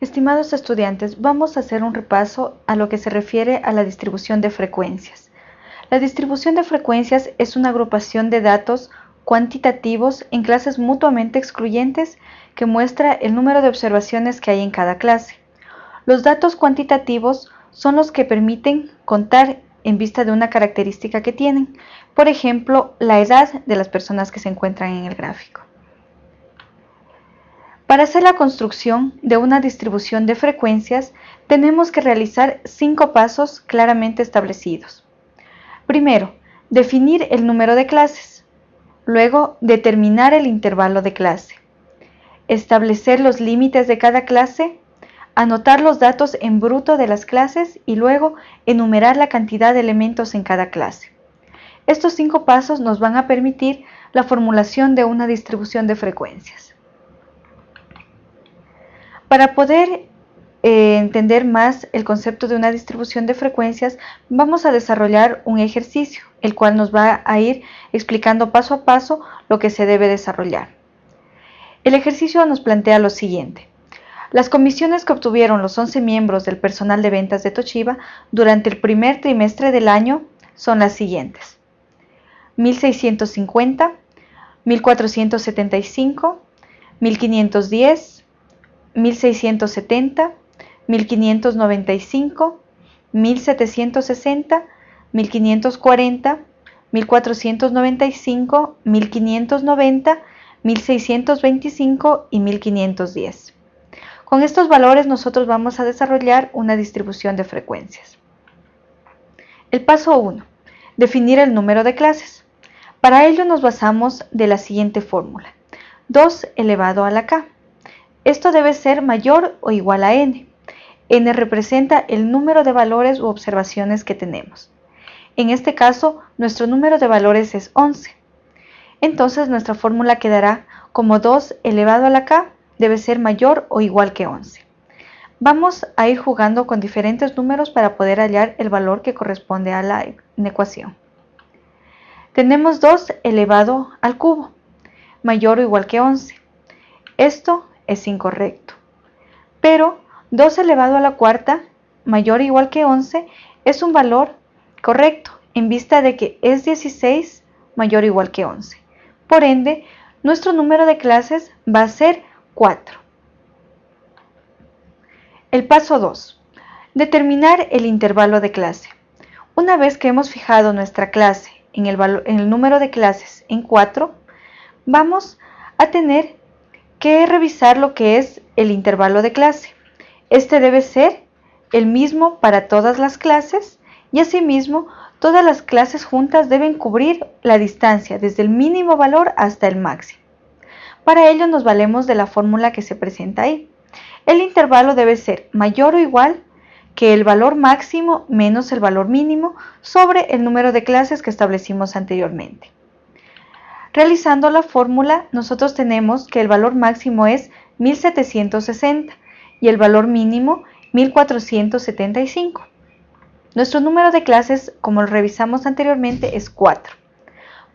Estimados estudiantes, vamos a hacer un repaso a lo que se refiere a la distribución de frecuencias. La distribución de frecuencias es una agrupación de datos cuantitativos en clases mutuamente excluyentes que muestra el número de observaciones que hay en cada clase. Los datos cuantitativos son los que permiten contar en vista de una característica que tienen, por ejemplo, la edad de las personas que se encuentran en el gráfico. Para hacer la construcción de una distribución de frecuencias, tenemos que realizar cinco pasos claramente establecidos. Primero, definir el número de clases. Luego, determinar el intervalo de clase. Establecer los límites de cada clase. Anotar los datos en bruto de las clases y luego enumerar la cantidad de elementos en cada clase. Estos cinco pasos nos van a permitir la formulación de una distribución de frecuencias. Para poder eh, entender más el concepto de una distribución de frecuencias, vamos a desarrollar un ejercicio, el cual nos va a ir explicando paso a paso lo que se debe desarrollar. El ejercicio nos plantea lo siguiente. Las comisiones que obtuvieron los 11 miembros del personal de ventas de Toshiba durante el primer trimestre del año son las siguientes. 1650, 1475, 1510, 1670, 1595, 1760, 1540, 1495, 1590, 1625 y 1510. Con estos valores nosotros vamos a desarrollar una distribución de frecuencias. El paso 1. Definir el número de clases. Para ello nos basamos de la siguiente fórmula. 2 elevado a la k. Esto debe ser mayor o igual a n. n representa el número de valores u observaciones que tenemos. En este caso, nuestro número de valores es 11. Entonces nuestra fórmula quedará como 2 elevado a la k debe ser mayor o igual que 11. Vamos a ir jugando con diferentes números para poder hallar el valor que corresponde a la ecuación. Tenemos 2 elevado al cubo, mayor o igual que 11. Esto es incorrecto. Pero 2 elevado a la cuarta, mayor o igual que 11, es un valor correcto en vista de que es 16 mayor o igual que 11. Por ende, nuestro número de clases va a ser 4. El paso 2. Determinar el intervalo de clase. Una vez que hemos fijado nuestra clase en el, en el número de clases en 4, vamos a tener que revisar lo que es el intervalo de clase. Este debe ser el mismo para todas las clases y asimismo todas las clases juntas deben cubrir la distancia desde el mínimo valor hasta el máximo. Para ello nos valemos de la fórmula que se presenta ahí. El intervalo debe ser mayor o igual que el valor máximo menos el valor mínimo sobre el número de clases que establecimos anteriormente. Realizando la fórmula, nosotros tenemos que el valor máximo es 1760 y el valor mínimo 1475. Nuestro número de clases, como lo revisamos anteriormente, es 4.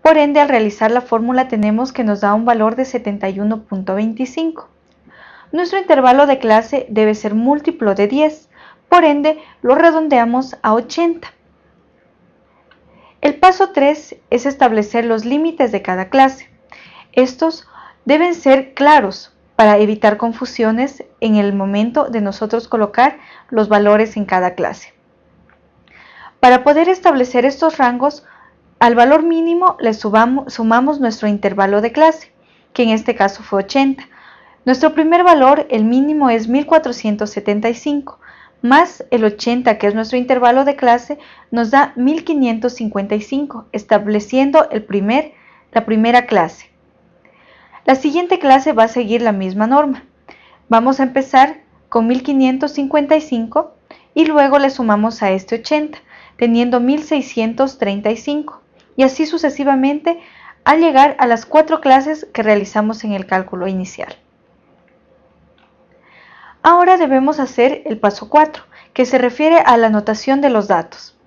Por ende, al realizar la fórmula tenemos que nos da un valor de 71.25. Nuestro intervalo de clase debe ser múltiplo de 10, por ende lo redondeamos a 80. El paso 3 es establecer los límites de cada clase. Estos deben ser claros para evitar confusiones en el momento de nosotros colocar los valores en cada clase. Para poder establecer estos rangos, al valor mínimo le sumamos nuestro intervalo de clase, que en este caso fue 80. Nuestro primer valor, el mínimo, es 1475 más el 80, que es nuestro intervalo de clase, nos da 1555, estableciendo el primer, la primera clase. La siguiente clase va a seguir la misma norma. Vamos a empezar con 1555 y luego le sumamos a este 80, teniendo 1635, y así sucesivamente al llegar a las cuatro clases que realizamos en el cálculo inicial. Ahora debemos hacer el paso 4, que se refiere a la anotación de los datos.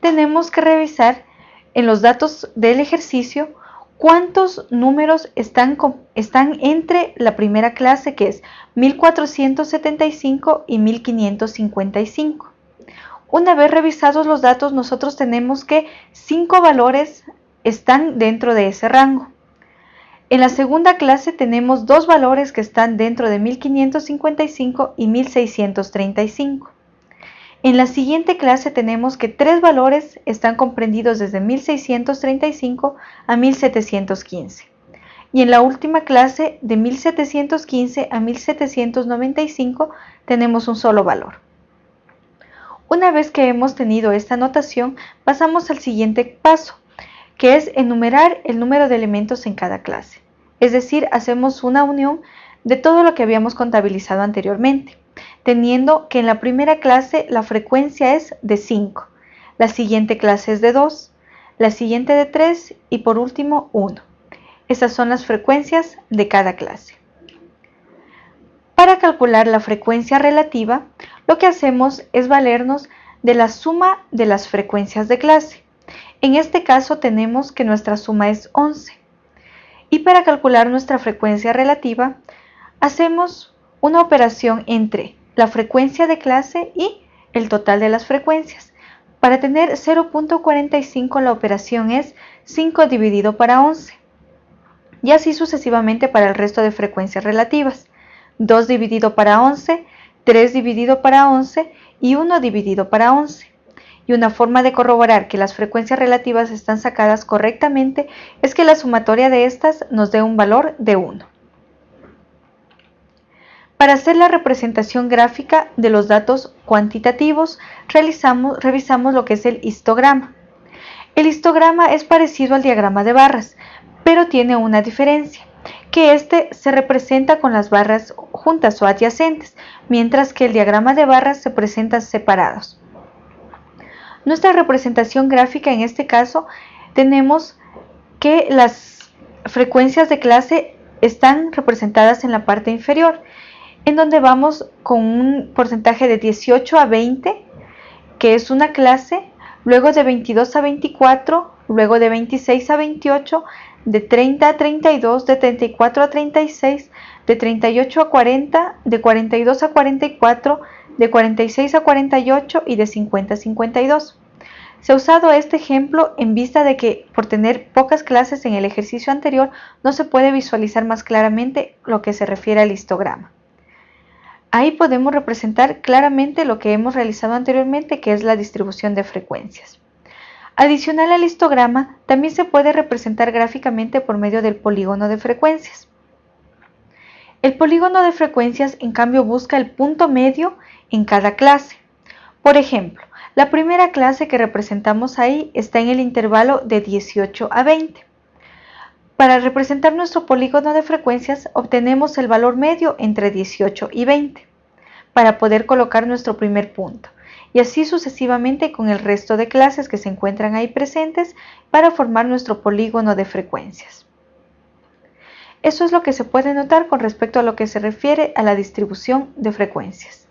Tenemos que revisar en los datos del ejercicio cuántos números están, están entre la primera clase que es 1475 y 1555. Una vez revisados los datos, nosotros tenemos que cinco valores están dentro de ese rango. En la segunda clase tenemos dos valores que están dentro de 1555 y 1635. En la siguiente clase tenemos que tres valores están comprendidos desde 1635 a 1715. Y en la última clase, de 1715 a 1795, tenemos un solo valor. Una vez que hemos tenido esta notación, pasamos al siguiente paso, que es enumerar el número de elementos en cada clase. Es decir, hacemos una unión de todo lo que habíamos contabilizado anteriormente teniendo que en la primera clase la frecuencia es de 5, la siguiente clase es de 2, la siguiente de 3 y por último 1. Esas son las frecuencias de cada clase. Para calcular la frecuencia relativa, lo que hacemos es valernos de la suma de las frecuencias de clase. En este caso tenemos que nuestra suma es 11. Para calcular nuestra frecuencia relativa, hacemos una operación entre la frecuencia de clase y el total de las frecuencias. Para tener 0.45 la operación es 5 dividido para 11 y así sucesivamente para el resto de frecuencias relativas. 2 dividido para 11, 3 dividido para 11 y 1 dividido para 11. Y una forma de corroborar que las frecuencias relativas están sacadas correctamente es que la sumatoria de estas nos dé un valor de 1. Para hacer la representación gráfica de los datos cuantitativos, revisamos lo que es el histograma. El histograma es parecido al diagrama de barras, pero tiene una diferencia, que este se representa con las barras juntas o adyacentes, mientras que el diagrama de barras se presenta separados. Nuestra representación gráfica en este caso tenemos que las frecuencias de clase están representadas en la parte inferior en donde vamos con un porcentaje de 18 a 20, que es una clase, luego de 22 a 24, luego de 26 a 28, de 30 a 32, de 34 a 36, de 38 a 40, de 42 a 44, de 46 a 48 y de 50 a 52. Se ha usado este ejemplo en vista de que por tener pocas clases en el ejercicio anterior no se puede visualizar más claramente lo que se refiere al histograma. Ahí podemos representar claramente lo que hemos realizado anteriormente, que es la distribución de frecuencias. Adicional al histograma, también se puede representar gráficamente por medio del polígono de frecuencias. El polígono de frecuencias, en cambio, busca el punto medio en cada clase. Por ejemplo, la primera clase que representamos ahí está en el intervalo de 18 a 20. Para representar nuestro polígono de frecuencias obtenemos el valor medio entre 18 y 20 para poder colocar nuestro primer punto y así sucesivamente con el resto de clases que se encuentran ahí presentes para formar nuestro polígono de frecuencias. Eso es lo que se puede notar con respecto a lo que se refiere a la distribución de frecuencias.